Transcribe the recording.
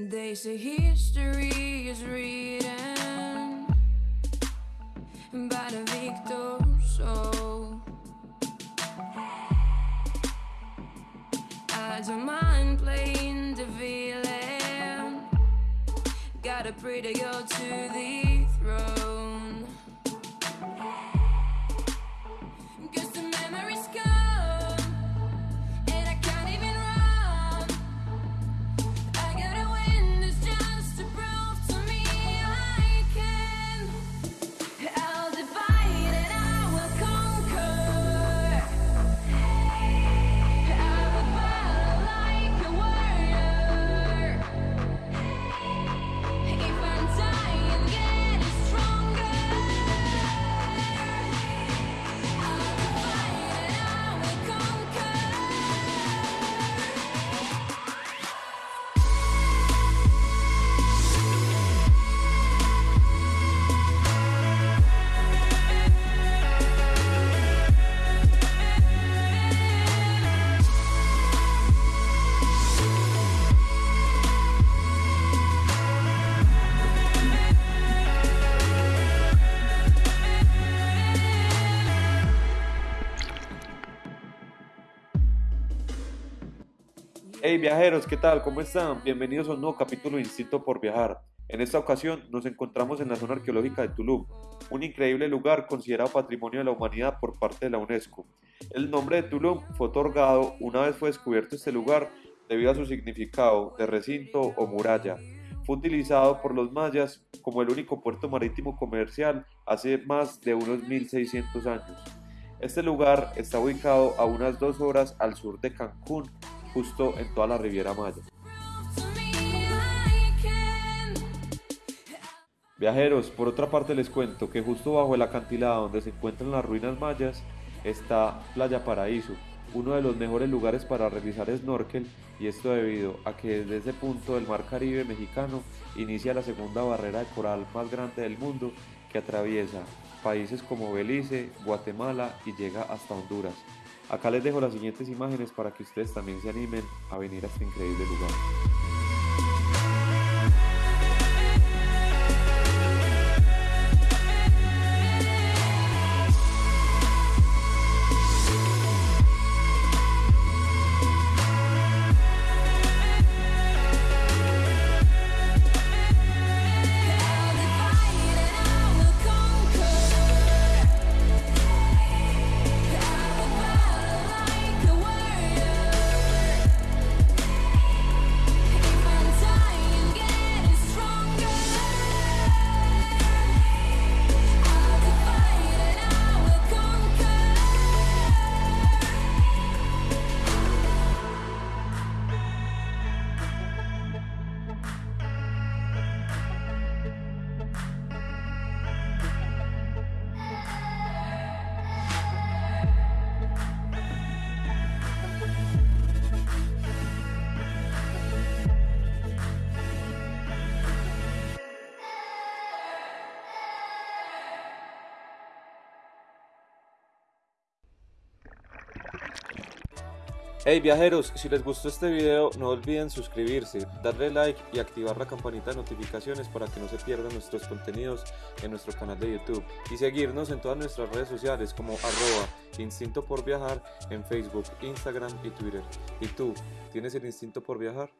They say history is written by the victors. So I don't mind playing the villain. Got a pretty girl to the throne. Hey viajeros, ¿qué tal? ¿Cómo están? Bienvenidos a un nuevo capítulo de Instinto por Viajar. En esta ocasión nos encontramos en la zona arqueológica de Tulum, un increíble lugar considerado Patrimonio de la Humanidad por parte de la UNESCO. El nombre de Tulum fue otorgado una vez fue descubierto este lugar debido a su significado de recinto o muralla. Fue utilizado por los mayas como el único puerto marítimo comercial hace más de unos 1600 años. Este lugar está ubicado a unas dos horas al sur de Cancún, justo en toda la Riviera Maya. Viajeros, por otra parte les cuento que justo bajo el acantilado donde se encuentran las ruinas mayas está Playa Paraíso, uno de los mejores lugares para realizar snorkel y esto debido a que desde ese punto del mar Caribe mexicano inicia la segunda barrera de coral más grande del mundo que atraviesa países como Belice, Guatemala y llega hasta Honduras. Acá les dejo las siguientes imágenes para que ustedes también se animen a venir a este increíble lugar. Hey viajeros, si les gustó este video no olviden suscribirse, darle like y activar la campanita de notificaciones para que no se pierdan nuestros contenidos en nuestro canal de YouTube y seguirnos en todas nuestras redes sociales como arroba instinto por viajar en Facebook, Instagram y Twitter. ¿Y tú, tienes el instinto por viajar?